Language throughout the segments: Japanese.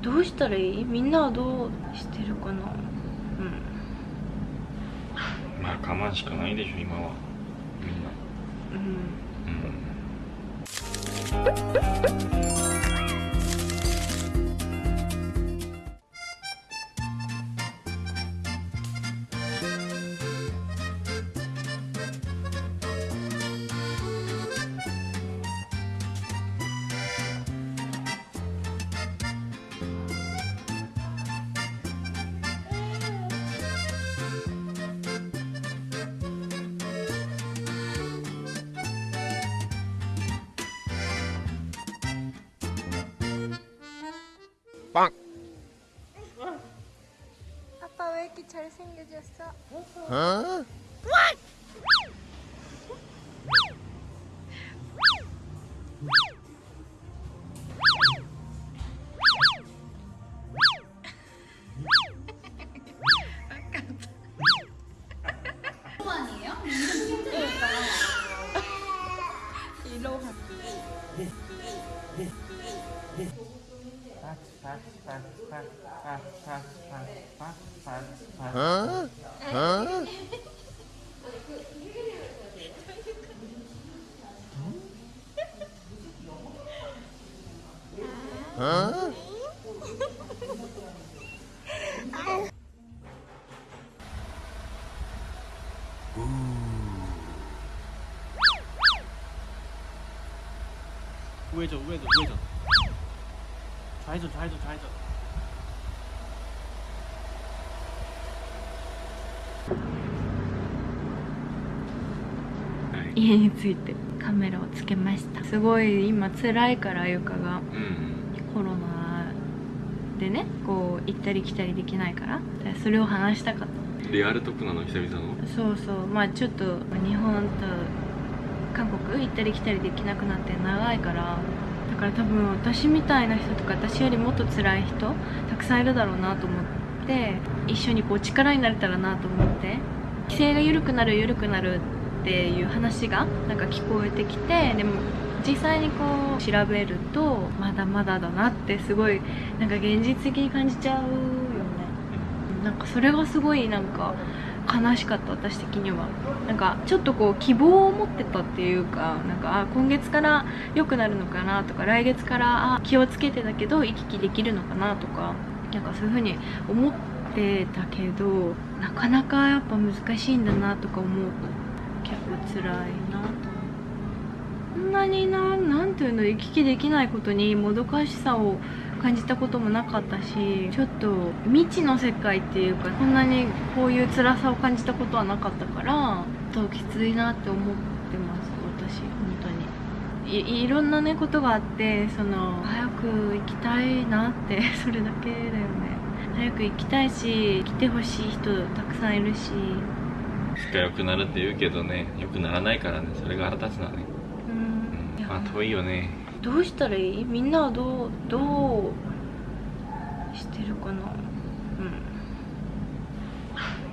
どうしたらいい？みんなはどうしてるかな？うん。まあ我慢しかないでしょ今は。みんな。うん。うん 새끼 잘생겨졌어. 어? 이로 갈게 어? 어? 어? 우회전 우회전 우회전 抬走抬走抬走家についてカメラをつけました。すごい今辛いからゆかが、コロナでねこう行ったり来たりできないから。それを話したかった。リアルトップなの久々の。そうそう。まあちょっと日本と韓国行ったり来たりできなくなって長いからだから多分私みたいな人とか私よりもっと辛い人たくさんいるだろうなと思って一緒にこう力になれたらなと思って規制が緩くなる緩くなるっていう話がなんか聞こえてきてでも実際にこう調べるとまだまだだなってすごいなんか現実的に感じちゃうよね。なんかそれがすごいなんか悲しかった私的には。なんかちょっとこう希望を持ってたっていうかなんかあ今月から良くなるのかなとか来月から気をつけてたけど行き来できるのかなとかなんかそういう風に思ってたけどなかなかやっぱ難しいんだなとか思う。と結構辛いなと。こんなにななんていうの行き来できないことにもどかしさを感じたこともなかったしちょっと未知の世界っていうかこんなにこういう辛さを感じたことはなかったからちょっときついなって思ってます私本当に。いいろんなねことがあってその早く行きたいなって それだけだよね。早く行きたいし来てほしい人たくさんいるし。が良くなるって言うけどね良くならないからねそれが腹立つなね。うん。うん。まあ遠いよねどうしたらいい？みんなはどうどうしてるかな？うん。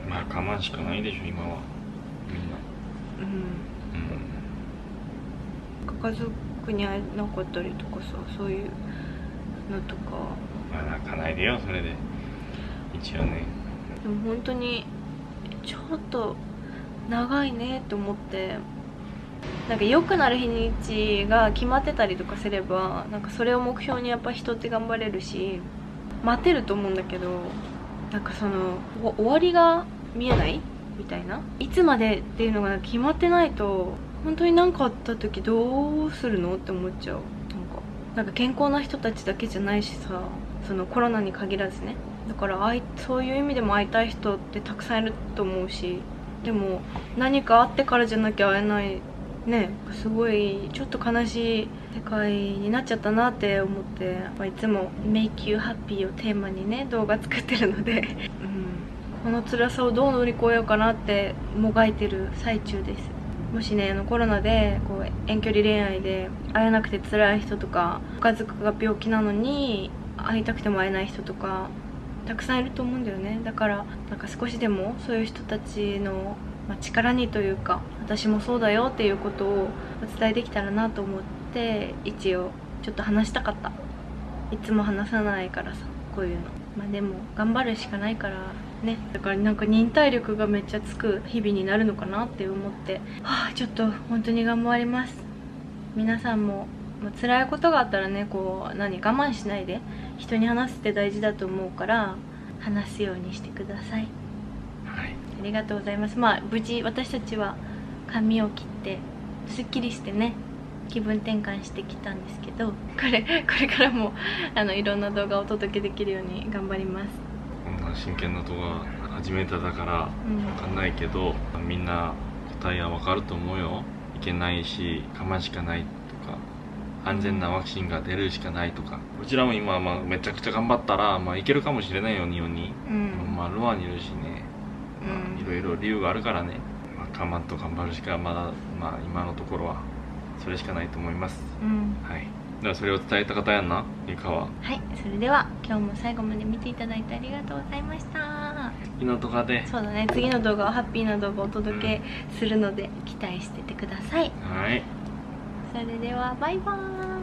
まあ我慢しかないでしょ今は。みんな。うん。うん。家族に会えなかったりとかさそういうのとか。まあ泣かないでよそれで。一応ね。でも本当にちょっと長いねと思ってなんか良くなる日にちが決まってたりとかすればなんかそれを目標にやっぱ人って頑張れるし待てると思うんだけどなんかその終わりが見えないみたいな？いつまでっていうのが決まってないと本当に何かあった時どうするのって思っちゃう。なんかなんか健康な人たちだけじゃないしさそのコロナに限らずね。だからそういう意味でも会いたい人ってたくさんいると思うしでも何かあってからじゃなきゃ会えないねすごいちょっと悲しい世界になっちゃったなって思ってやっぱいつも「Make you happy」をテーマにね動画作ってるので、うん、この辛さをどう乗り越えようかなってもがいてる最中です。もしねあのコロナでこう遠距離恋愛で会えなくて辛い人とか家族が病気なのに会いたくても会えない人とかたくさんいると思うんだよね。だからなんか少しでもそういう人たちの、ま、力にというか私もそうだよっていうことをお伝えできたらなと思って一応ちょっと話したかった。いつも話さないからさこういうの。まあでも頑張るしかないからね。だからなんか忍耐力がめっちゃつく日々になるのかなって思って。はあちょっと本当に頑張ります。皆さんももう辛いことがあったらねこう何我慢しないで。人に話すって大事だと思うから話すようにしてください。はい。ありがとうございます。まあ無事私たちは髪を切ってすっきりしてね気分転換してきたんですけどこれこれからもあのいろんな動画をお届けできるように頑張ります。こんな真剣な動画初めてだからうん。分かんないけどみんな答えは分かると思うよ。いけないし我慢しかないとか安全なワクチンが出るしかないとか。こちらも今、まあ、めちゃくちゃ頑張ったら、まあ、いけるかもしれないよ日本に、うん。まあ、ロアにいるしね、まあ、いろいろ理由があるからね、まあ、我慢と頑張るしかまだ、まあ、今のところはそれしかないと思います。うん。はい。だからそれを伝えた方やんなゆかは？はい。それでは今日も最後まで見ていただいてありがとうございました。昨日とかで。そうだね。次の動画はハッピーな動画をお届けするので期待しててください。はい。それではバイバーイ